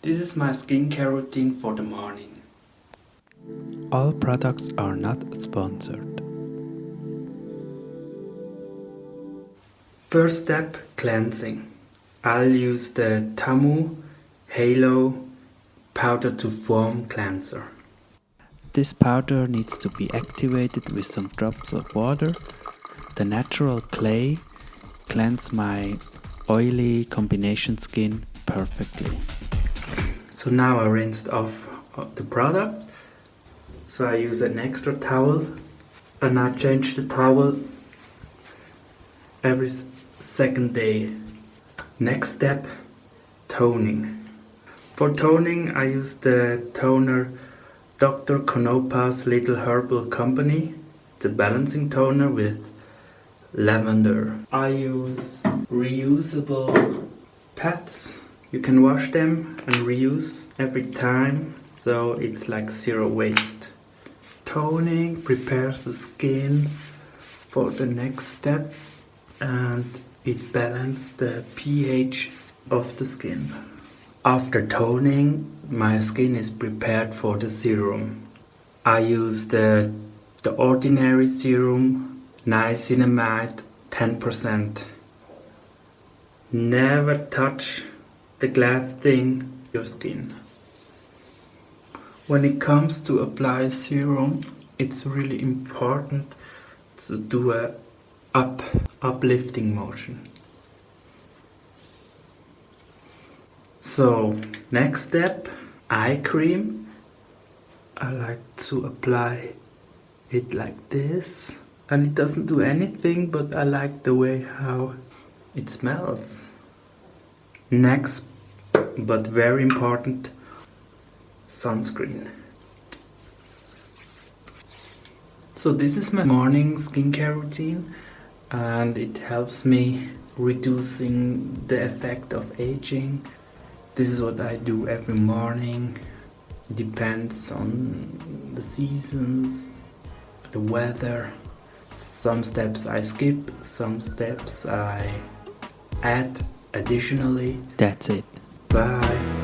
This is my skincare routine for the morning. All products are not sponsored. First step, cleansing. I'll use the Tamu Halo powder to foam cleanser. This powder needs to be activated with some drops of water. The natural clay cleanse my oily combination skin perfectly. So now I rinsed off uh, the product. So I use an extra towel and I change the towel every second day. Next step, toning. For toning I use the toner Dr. Konopka's Little Herbal Company. It's a balancing toner with lavender. I use reusable pads. You can wash them and reuse every time so it's like zero waste. Toning prepares the skin for the next step and it balances the pH of the skin. After toning, my skin is prepared for the serum. I use the, the ordinary serum, niacinamide 10%. Never touch the glass thing your skin. When it comes to apply serum, it's really important to do a up uplifting motion. So next step, eye cream. I like to apply it like this and it doesn't do anything but I like the way how it smells. Next but very important sunscreen. So this is my morning skincare routine and it helps me reducing the effect of aging. This is what I do every morning. Depends on the seasons, the weather. Some steps I skip, some steps I add additionally. That's it. Bye.